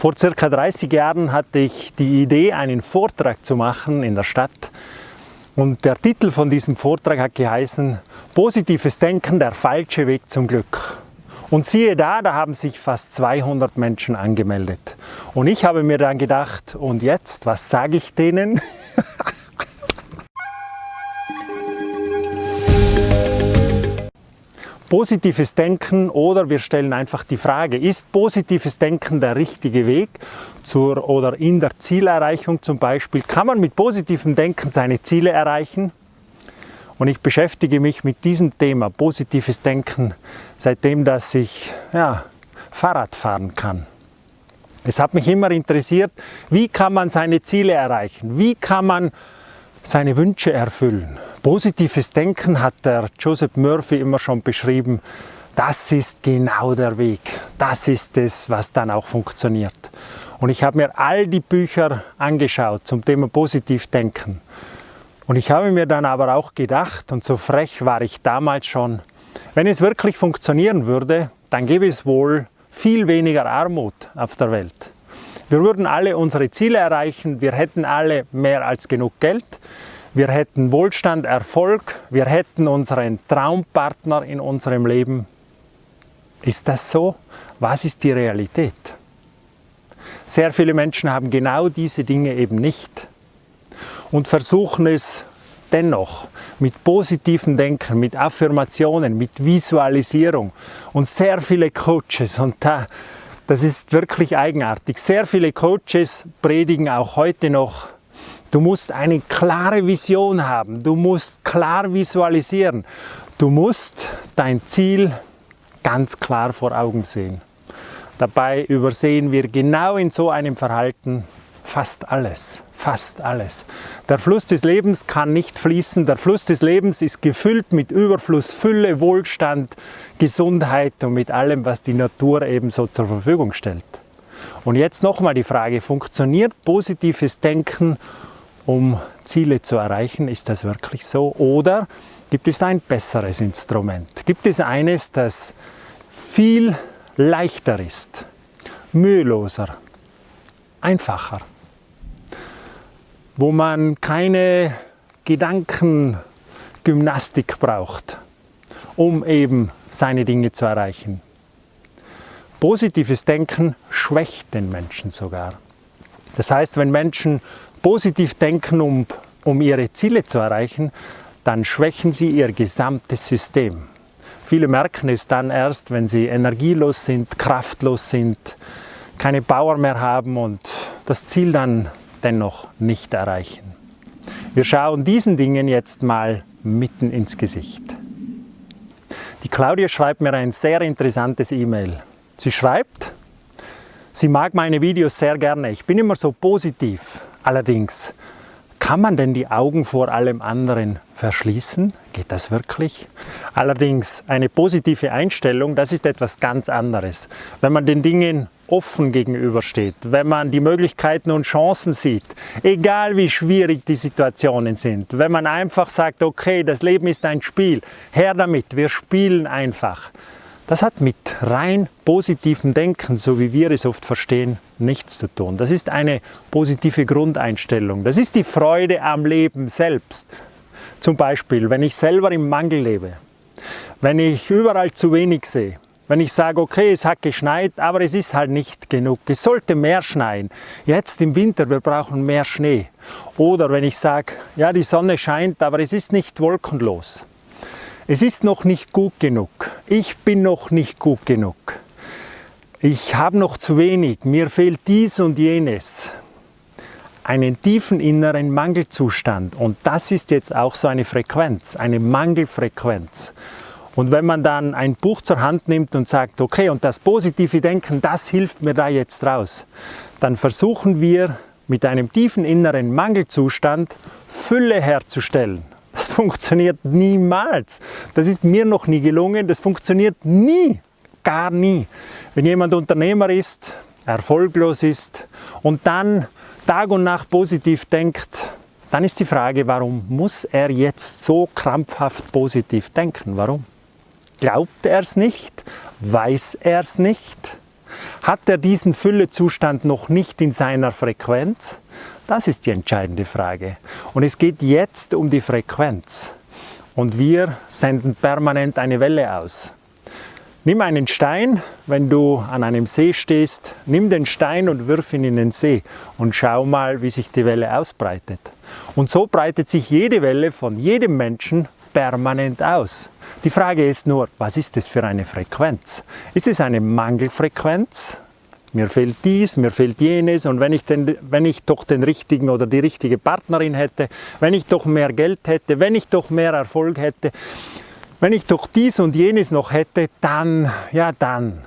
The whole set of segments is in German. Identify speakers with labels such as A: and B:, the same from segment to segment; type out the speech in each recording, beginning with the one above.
A: Vor circa 30 Jahren hatte ich die Idee, einen Vortrag zu machen in der Stadt. Und der Titel von diesem Vortrag hat geheißen, Positives Denken, der falsche Weg zum Glück. Und siehe da, da haben sich fast 200 Menschen angemeldet. Und ich habe mir dann gedacht, und jetzt, was sage ich denen? positives Denken oder wir stellen einfach die Frage, ist positives Denken der richtige Weg zur oder in der Zielerreichung zum Beispiel? Kann man mit positivem Denken seine Ziele erreichen? Und ich beschäftige mich mit diesem Thema, positives Denken, seitdem dass ich ja, Fahrrad fahren kann. Es hat mich immer interessiert, wie kann man seine Ziele erreichen? Wie kann man seine Wünsche erfüllen? Positives Denken hat der Joseph Murphy immer schon beschrieben. Das ist genau der Weg. Das ist es, was dann auch funktioniert. Und ich habe mir all die Bücher angeschaut zum Thema Positivdenken. Und ich habe mir dann aber auch gedacht, und so frech war ich damals schon, wenn es wirklich funktionieren würde, dann gäbe es wohl viel weniger Armut auf der Welt. Wir würden alle unsere Ziele erreichen, wir hätten alle mehr als genug Geld, wir hätten Wohlstand, Erfolg, wir hätten unseren Traumpartner in unserem Leben. Ist das so? Was ist die Realität? Sehr viele Menschen haben genau diese Dinge eben nicht und versuchen es dennoch mit positivem Denken, mit Affirmationen, mit Visualisierung und sehr viele Coaches und da, das ist wirklich eigenartig. Sehr viele Coaches predigen auch heute noch Du musst eine klare Vision haben. Du musst klar visualisieren. Du musst dein Ziel ganz klar vor Augen sehen. Dabei übersehen wir genau in so einem Verhalten fast alles, fast alles. Der Fluss des Lebens kann nicht fließen. Der Fluss des Lebens ist gefüllt mit Überfluss, Fülle, Wohlstand, Gesundheit und mit allem, was die Natur ebenso zur Verfügung stellt. Und jetzt nochmal die Frage, funktioniert positives Denken um Ziele zu erreichen. Ist das wirklich so? Oder gibt es ein besseres Instrument? Gibt es eines, das viel leichter ist, müheloser, einfacher, wo man keine Gedankengymnastik braucht, um eben seine Dinge zu erreichen? Positives Denken schwächt den Menschen sogar. Das heißt, wenn Menschen positiv denken, um, um ihre Ziele zu erreichen, dann schwächen sie ihr gesamtes System. Viele merken es dann erst, wenn sie energielos sind, kraftlos sind, keine Power mehr haben und das Ziel dann dennoch nicht erreichen. Wir schauen diesen Dingen jetzt mal mitten ins Gesicht. Die Claudia schreibt mir ein sehr interessantes E-Mail. Sie schreibt, sie mag meine Videos sehr gerne. Ich bin immer so positiv. Allerdings, kann man denn die Augen vor allem anderen verschließen? Geht das wirklich? Allerdings, eine positive Einstellung, das ist etwas ganz anderes. Wenn man den Dingen offen gegenübersteht, wenn man die Möglichkeiten und Chancen sieht, egal wie schwierig die Situationen sind, wenn man einfach sagt, okay, das Leben ist ein Spiel, her damit, wir spielen einfach, das hat mit rein positivem Denken, so wie wir es oft verstehen, nichts zu tun. Das ist eine positive Grundeinstellung. Das ist die Freude am Leben selbst. Zum Beispiel, wenn ich selber im Mangel lebe, wenn ich überall zu wenig sehe, wenn ich sage, okay, es hat geschneit, aber es ist halt nicht genug. Es sollte mehr schneien. Jetzt im Winter, wir brauchen mehr Schnee. Oder wenn ich sage, ja, die Sonne scheint, aber es ist nicht wolkenlos. Es ist noch nicht gut genug. Ich bin noch nicht gut genug. Ich habe noch zu wenig. Mir fehlt dies und jenes. Einen tiefen inneren Mangelzustand. Und das ist jetzt auch so eine Frequenz, eine Mangelfrequenz. Und wenn man dann ein Buch zur Hand nimmt und sagt, okay, und das positive Denken, das hilft mir da jetzt raus, dann versuchen wir mit einem tiefen inneren Mangelzustand Fülle herzustellen. Das funktioniert niemals. Das ist mir noch nie gelungen. Das funktioniert nie, gar nie. Wenn jemand Unternehmer ist, erfolglos ist und dann Tag und Nacht positiv denkt, dann ist die Frage, warum muss er jetzt so krampfhaft positiv denken? Warum? Glaubt er es nicht? Weiß er es nicht? Hat er diesen Füllezustand noch nicht in seiner Frequenz? Das ist die entscheidende Frage. Und es geht jetzt um die Frequenz. Und wir senden permanent eine Welle aus. Nimm einen Stein, wenn du an einem See stehst, nimm den Stein und wirf ihn in den See und schau mal, wie sich die Welle ausbreitet. Und so breitet sich jede Welle von jedem Menschen permanent aus. Die Frage ist nur, was ist das für eine Frequenz? Ist es eine Mangelfrequenz? Mir fehlt dies, mir fehlt jenes und wenn ich, den, wenn ich doch den richtigen oder die richtige Partnerin hätte, wenn ich doch mehr Geld hätte, wenn ich doch mehr Erfolg hätte, wenn ich doch dies und jenes noch hätte, dann, ja dann.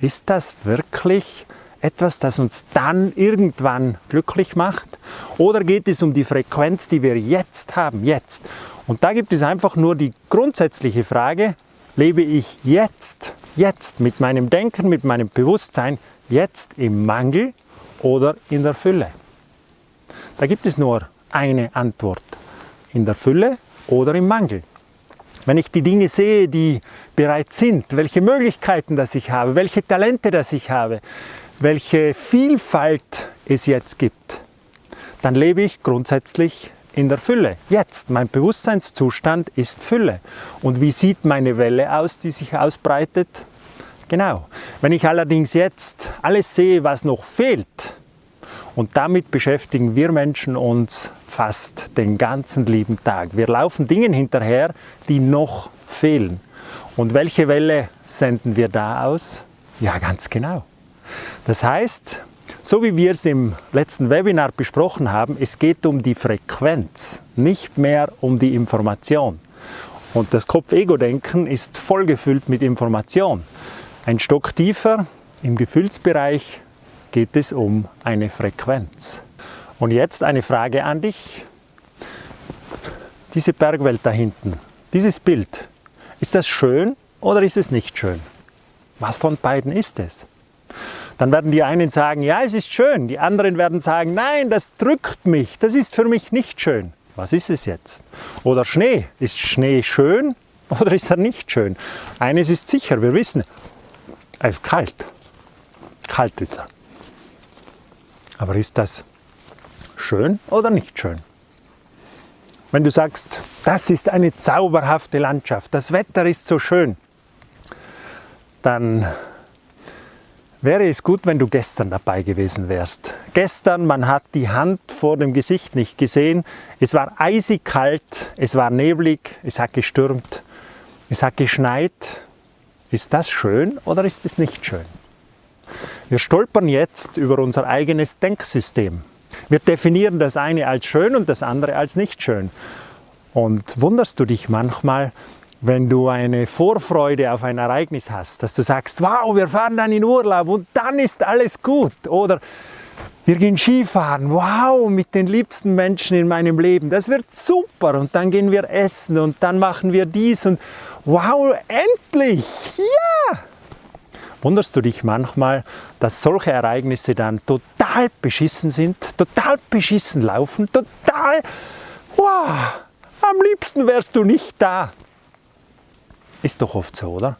A: Ist das wirklich etwas, das uns dann irgendwann glücklich macht? Oder geht es um die Frequenz, die wir jetzt haben, jetzt? Und da gibt es einfach nur die grundsätzliche Frage, lebe ich jetzt, jetzt mit meinem Denken, mit meinem Bewusstsein, jetzt im Mangel oder in der Fülle? Da gibt es nur eine Antwort, in der Fülle oder im Mangel. Wenn ich die Dinge sehe, die bereits sind, welche Möglichkeiten das ich habe, welche Talente das ich habe, welche Vielfalt es jetzt gibt, dann lebe ich grundsätzlich in der Fülle. Jetzt, mein Bewusstseinszustand ist Fülle. Und wie sieht meine Welle aus, die sich ausbreitet? Genau. Wenn ich allerdings jetzt alles sehe, was noch fehlt, und damit beschäftigen wir Menschen uns fast den ganzen lieben Tag. Wir laufen Dingen hinterher, die noch fehlen. Und welche Welle senden wir da aus? Ja, ganz genau. Das heißt, so wie wir es im letzten Webinar besprochen haben, es geht um die Frequenz, nicht mehr um die Information. Und das Kopf-Ego-Denken ist vollgefüllt mit Information. Ein Stock tiefer im Gefühlsbereich geht es um eine Frequenz. Und jetzt eine Frage an dich. Diese Bergwelt da hinten, dieses Bild, ist das schön oder ist es nicht schön? Was von beiden ist es? Dann werden die einen sagen, ja, es ist schön. Die anderen werden sagen, nein, das drückt mich, das ist für mich nicht schön. Was ist es jetzt? Oder Schnee. Ist Schnee schön oder ist er nicht schön? Eines ist sicher, wir wissen, er ist kalt. Kalt ist er. Aber ist das schön oder nicht schön? Wenn du sagst, das ist eine zauberhafte Landschaft, das Wetter ist so schön, dann wäre es gut, wenn du gestern dabei gewesen wärst. Gestern, man hat die Hand vor dem Gesicht nicht gesehen, es war eisig kalt, es war neblig, es hat gestürmt, es hat geschneit. Ist das schön oder ist es nicht schön? Wir stolpern jetzt über unser eigenes Denksystem. Wir definieren das eine als schön und das andere als nicht schön. Und wunderst du dich manchmal, wenn du eine Vorfreude auf ein Ereignis hast, dass du sagst, wow, wir fahren dann in Urlaub und dann ist alles gut. Oder wir gehen Skifahren, wow, mit den liebsten Menschen in meinem Leben, das wird super. Und dann gehen wir essen und dann machen wir dies und wow, endlich, ja! Wunderst du dich manchmal, dass solche Ereignisse dann total beschissen sind, total beschissen laufen, total, wow, am liebsten wärst du nicht da. Ist doch oft so, oder?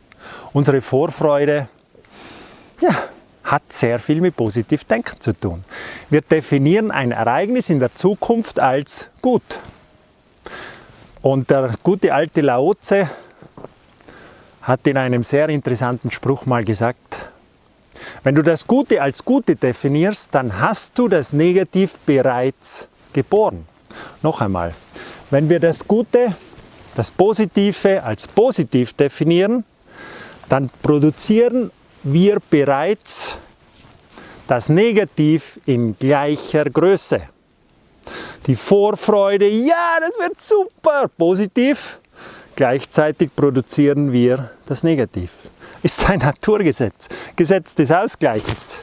A: Unsere Vorfreude, ja, hat sehr viel mit Positivdenken zu tun. Wir definieren ein Ereignis in der Zukunft als gut. Und der gute alte Laoze hat in einem sehr interessanten Spruch mal gesagt, wenn du das Gute als Gute definierst, dann hast du das Negativ bereits geboren. Noch einmal, wenn wir das Gute, das Positive als positiv definieren, dann produzieren wir bereits das Negativ in gleicher Größe. Die Vorfreude, ja, das wird super, positiv, Gleichzeitig produzieren wir das Negativ. Ist ein Naturgesetz, Gesetz des Ausgleiches.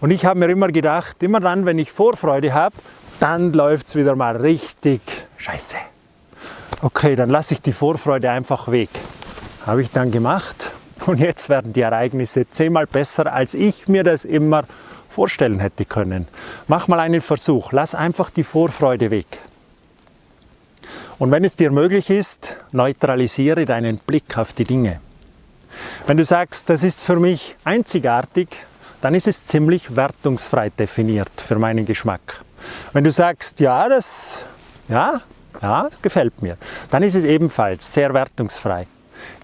A: Und ich habe mir immer gedacht, immer dann, wenn ich Vorfreude habe, dann läuft es wieder mal richtig scheiße. Okay, dann lasse ich die Vorfreude einfach weg. Habe ich dann gemacht und jetzt werden die Ereignisse zehnmal besser, als ich mir das immer vorstellen hätte können. Mach mal einen Versuch, lass einfach die Vorfreude weg. Und wenn es dir möglich ist, neutralisiere deinen Blick auf die Dinge. Wenn du sagst, das ist für mich einzigartig, dann ist es ziemlich wertungsfrei definiert für meinen Geschmack. Wenn du sagst, ja, das, ja, ja, es gefällt mir, dann ist es ebenfalls sehr wertungsfrei.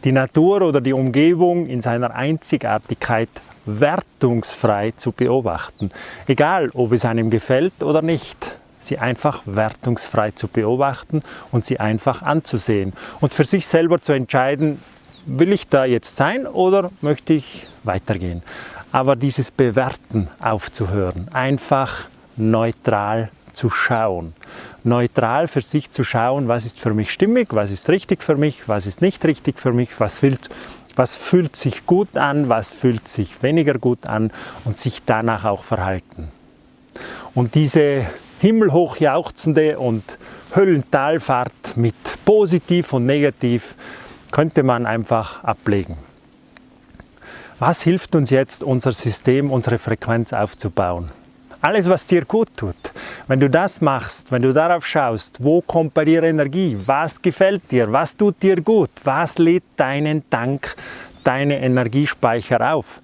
A: Die Natur oder die Umgebung in seiner Einzigartigkeit wertungsfrei zu beobachten. Egal, ob es einem gefällt oder nicht, sie einfach wertungsfrei zu beobachten und sie einfach anzusehen und für sich selber zu entscheiden, will ich da jetzt sein oder möchte ich weitergehen. Aber dieses Bewerten aufzuhören, einfach neutral zu schauen. Neutral für sich zu schauen, was ist für mich stimmig, was ist richtig für mich, was ist nicht richtig für mich, was fühlt, was fühlt sich gut an, was fühlt sich weniger gut an und sich danach auch verhalten. Und diese himmelhoch jauchzende und Höllentalfahrt mit positiv und negativ könnte man einfach ablegen. Was hilft uns jetzt, unser System, unsere Frequenz aufzubauen? Alles, was dir gut tut. Wenn du das machst, wenn du darauf schaust, wo kommt bei dir Energie, was gefällt dir, was tut dir gut, was lädt deinen Tank, deine Energiespeicher auf.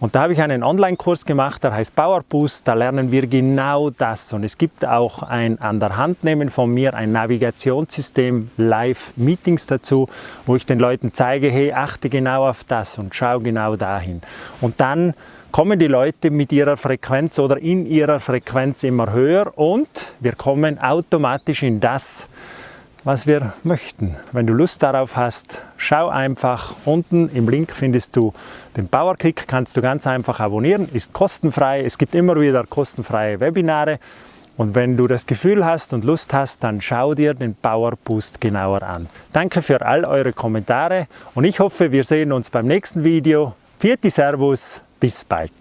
A: Und da habe ich einen Online-Kurs gemacht, der heißt Power Boost. Da lernen wir genau das. Und es gibt auch ein an der Hand nehmen von mir, ein Navigationssystem, Live-Meetings dazu, wo ich den Leuten zeige, hey, achte genau auf das und schau genau dahin. Und dann kommen die Leute mit ihrer Frequenz oder in ihrer Frequenz immer höher und wir kommen automatisch in das, was wir möchten. Wenn du Lust darauf hast, schau einfach. Unten im Link findest du den Powerkick, kannst du ganz einfach abonnieren, ist kostenfrei. Es gibt immer wieder kostenfreie Webinare. Und wenn du das Gefühl hast und Lust hast, dann schau dir den Power Boost genauer an. Danke für all eure Kommentare und ich hoffe, wir sehen uns beim nächsten Video. Vierte Servus, bis bald.